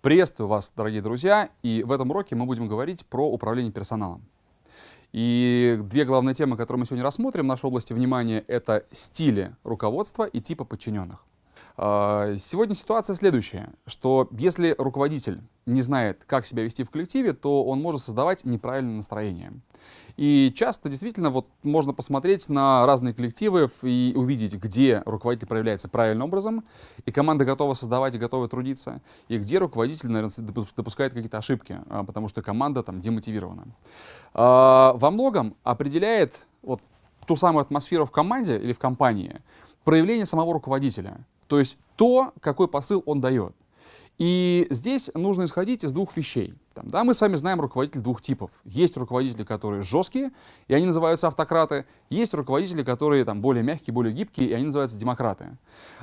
Приветствую вас, дорогие друзья, и в этом уроке мы будем говорить про управление персоналом. И две главные темы, которые мы сегодня рассмотрим в нашей области внимания, это стили руководства и типа подчиненных. А, сегодня ситуация следующая, что если руководитель не знает, как себя вести в коллективе, то он может создавать неправильное настроение. И часто действительно вот можно посмотреть на разные коллективы и увидеть, где руководитель проявляется правильным образом, и команда готова создавать и готова трудиться, и где руководитель, наверное, допускает какие-то ошибки, а, потому что команда там демотивирована. А, во многом определяет вот ту самую атмосферу в команде или в компании проявление самого руководителя. То есть то, какой посыл он дает. И здесь нужно исходить из двух вещей. Там, да, мы с вами знаем руководителей двух типов. Есть руководители, которые жесткие, и они называются автократы. Есть руководители, которые там, более мягкие, более гибкие, и они называются демократы.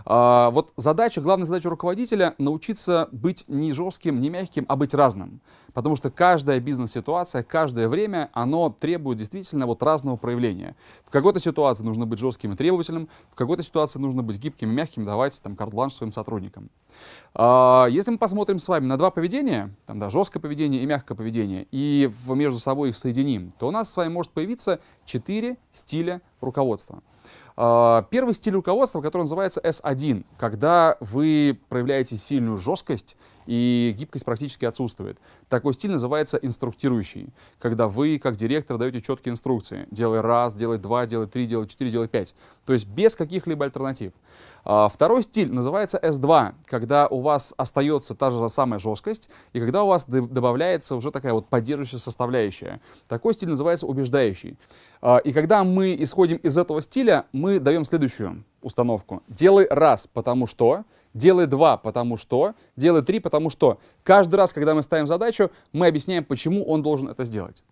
А, вот задача, главная задача руководителя — научиться быть не жестким, не мягким, а быть разным. Потому что каждая бизнес-ситуация, каждое время, оно требует действительно вот разного проявления. В какой-то ситуации нужно быть жестким и требовательным, в какой-то ситуации нужно быть гибким и мягким, давать там карт-бланш своим сотрудникам. А, если мы посмотрим с вами на два поведения, там, да, жесткое поведение и мягкое поведение, и между собой их соединим, то у нас с вами может появиться четыре стиля руководства. А, первый стиль руководства, который называется S1, когда вы проявляете сильную жесткость и гибкость практически отсутствует. Такой стиль называется инструктирующий, когда вы, как директор, даете четкие инструкции. Делай раз, делай два, делай три, делай четыре, делай пять. То есть без каких-либо альтернатив. А, второй стиль называется S2, когда у вас остается та же самая жесткость, и когда у вас добавляется уже такая вот поддерживающая составляющая. Такой стиль называется убеждающий. А, и когда мы исходим из этого стиля, мы даем следующую установку. Делай раз, потому что, делай два, потому что, делай три, потому что. Каждый раз, когда мы ставим задачу, мы объясняем, почему он должен это сделать.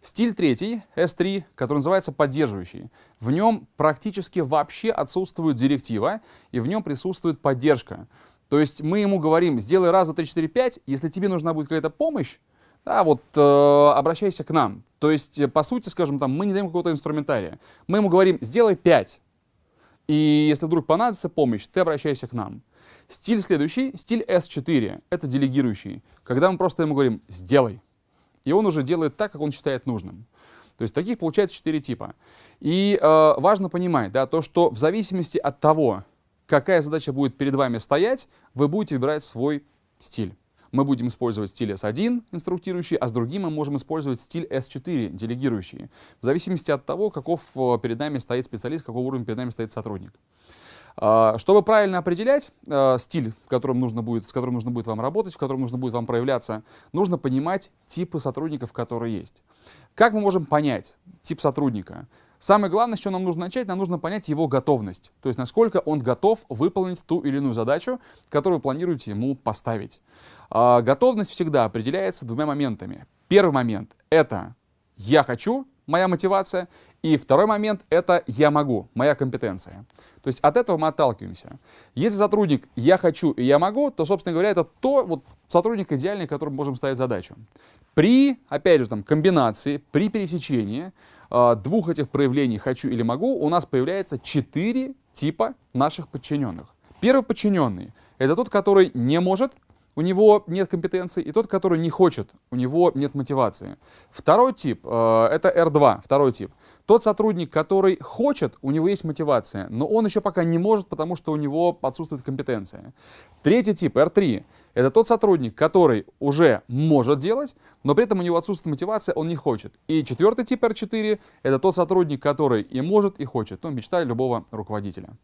Стиль третий, S3, который называется поддерживающий. В нем практически вообще отсутствует директива, и в нем присутствует поддержка. То есть мы ему говорим, сделай раз, два, три, четыре, пять, если тебе нужна будет какая-то помощь, да, вот э, обращайся к нам. То есть, по сути, скажем, там, мы не даем какого-то инструментария. Мы ему говорим, сделай 5. И если вдруг понадобится помощь, ты обращайся к нам. Стиль следующий, стиль S4, это делегирующий, когда мы просто ему говорим, сделай и он уже делает так, как он считает нужным. То есть таких получается четыре типа. И э, важно понимать, да, то, что в зависимости от того, какая задача будет перед вами стоять, вы будете выбирать свой стиль. Мы будем использовать стиль S1, инструктирующий, а с другим мы можем использовать стиль S4, делегирующий. В зависимости от того, каков э, перед нами стоит специалист, какого уровня перед нами стоит сотрудник. А, чтобы правильно определять э, стиль, которым нужно будет, с которым нужно будет вам работать, в котором нужно будет вам проявляться, нужно понимать типы сотрудников, которые есть. Как мы можем понять тип сотрудника? Самое главное, с чего нам нужно начать, нам нужно понять его готовность. То есть, насколько он готов выполнить ту или иную задачу, которую вы планируете ему поставить. А, готовность всегда определяется двумя моментами. Первый момент — это «я хочу», моя мотивация, и второй момент — это «я могу», моя компетенция. То есть от этого мы отталкиваемся. Если сотрудник «я хочу» и «я могу», то, собственно говоря, это то вот, сотрудник идеальный, которому можем ставить задачу. При, опять же, там, комбинации, при пересечении э, двух этих проявлений «хочу» или «могу» у нас появляется четыре типа наших подчиненных. Первый подчиненный — это тот, который не может, у него нет компетенции, и тот, который не хочет, у него нет мотивации. Второй тип э, — это R2, второй тип — тот сотрудник, который хочет, у него есть мотивация, но он еще пока не может, потому что у него отсутствует компетенция. Третий тип, R3, это тот сотрудник, который уже может делать, но при этом у него отсутствует мотивация, он не хочет. И четвертый тип R4, это тот сотрудник, который и может, и хочет. Ну, мечта любого руководителя.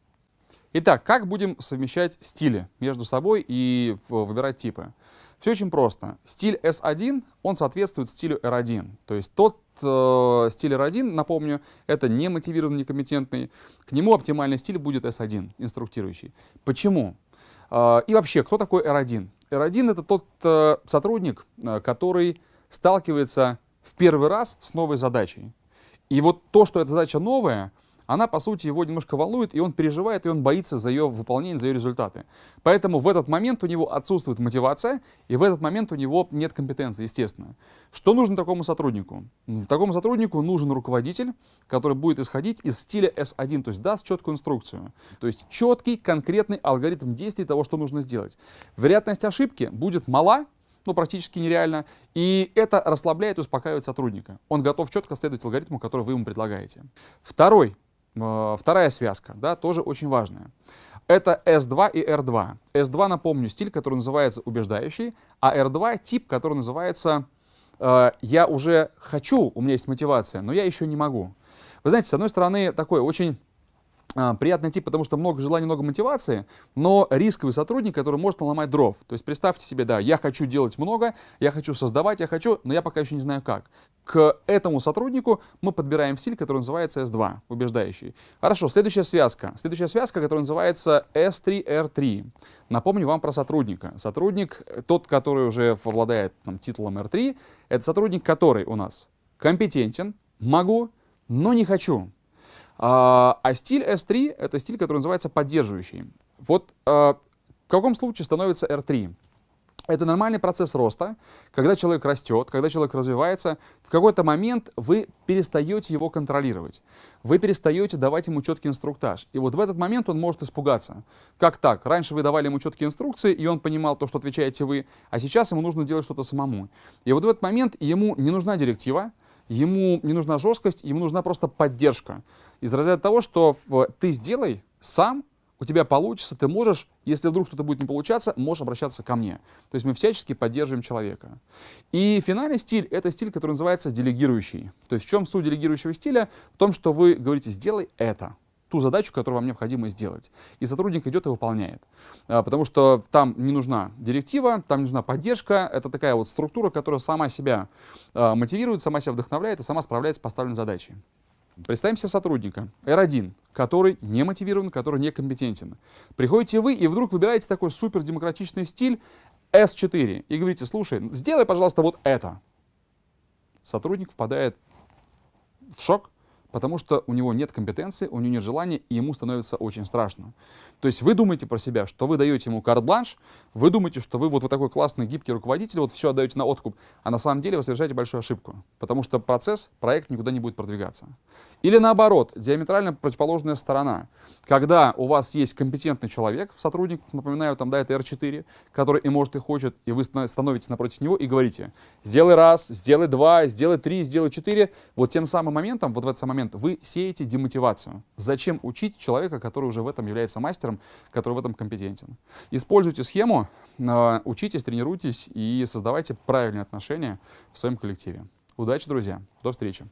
Итак, как будем совмещать стили между собой и выбирать типы? Все очень просто. Стиль S1, он соответствует стилю R1. То есть тот э, стиль R1, напомню, это не мотивированный, некомпетентный. К нему оптимальный стиль будет S1, инструктирующий. Почему? Э, и вообще, кто такой R1? R1 это тот э, сотрудник, э, который сталкивается в первый раз с новой задачей. И вот то, что эта задача новая, она, по сути, его немножко волнует, и он переживает, и он боится за ее выполнение, за ее результаты. Поэтому в этот момент у него отсутствует мотивация, и в этот момент у него нет компетенции, естественно. Что нужно такому сотруднику? Такому сотруднику нужен руководитель, который будет исходить из стиля S1, то есть даст четкую инструкцию. То есть четкий, конкретный алгоритм действий того, что нужно сделать. Вероятность ошибки будет мала, ну, практически нереально. И это расслабляет и успокаивает сотрудника. Он готов четко следовать алгоритму, который вы ему предлагаете. Второй, вторая связка, да, тоже очень важная. Это S2 и R2. S2, напомню, стиль, который называется убеждающий, а R2 тип, который называется э, «я уже хочу, у меня есть мотивация, но я еще не могу». Вы знаете, с одной стороны, такой очень приятный тип, потому что много желаний, много мотивации, но рисковый сотрудник, который может наломать дров. То есть представьте себе, да, я хочу делать много, я хочу создавать, я хочу, но я пока еще не знаю как. К этому сотруднику мы подбираем стиль, который называется S2, убеждающий. Хорошо, следующая связка. Следующая связка, которая называется S3R3. Напомню вам про сотрудника. Сотрудник, тот, который уже обладает там, титулом R3, это сотрудник, который у нас компетентен, могу, но не хочу. А, а стиль S3 — это стиль, который называется поддерживающий. Вот а, в каком случае становится R3? Это нормальный процесс роста, когда человек растет, когда человек развивается, в какой-то момент вы перестаете его контролировать, вы перестаете давать ему четкий инструктаж. И вот в этот момент он может испугаться. Как так? Раньше вы давали ему четкие инструкции, и он понимал то, что отвечаете вы, а сейчас ему нужно делать что-то самому. И вот в этот момент ему не нужна директива, ему не нужна жесткость, ему нужна просто поддержка. Из разряда того, что ты сделай сам, у тебя получится, ты можешь, если вдруг что-то будет не получаться, можешь обращаться ко мне. То есть мы всячески поддерживаем человека. И финальный стиль — это стиль, который называется делегирующий. То есть в чем суть делегирующего стиля? В том, что вы говорите «сделай это» ту задачу, которую вам необходимо сделать. И сотрудник идет и выполняет. А, потому что там не нужна директива, там не нужна поддержка. Это такая вот структура, которая сама себя а, мотивирует, сама себя вдохновляет и сама справляется с поставленной задачей. Представим себе сотрудника R1, который не мотивирован, который некомпетентен. Приходите вы и вдруг выбираете такой супер демократичный стиль S4 и говорите, слушай, сделай, пожалуйста, вот это. Сотрудник впадает в шок, потому что у него нет компетенции, у него нет желания, и ему становится очень страшно. То есть вы думаете про себя, что вы даете ему карт-бланш, вы думаете, что вы вот, вот такой классный, гибкий руководитель, вот все отдаете на откуп, а на самом деле вы совершаете большую ошибку, потому что процесс, проект никуда не будет продвигаться. Или наоборот, диаметрально противоположная сторона. Когда у вас есть компетентный человек, сотрудник, напоминаю, там, да, это R4, который и может, и хочет, и вы становитесь напротив него и говорите, сделай раз, сделай два, сделай три, сделай четыре. Вот тем самым моментом, вот в этот момент, вы сеете демотивацию. Зачем учить человека, который уже в этом является мастером, который в этом компетентен? Используйте схему, а, учитесь, тренируйтесь и создавайте правильные отношения в своем коллективе. Удачи, друзья. До встречи.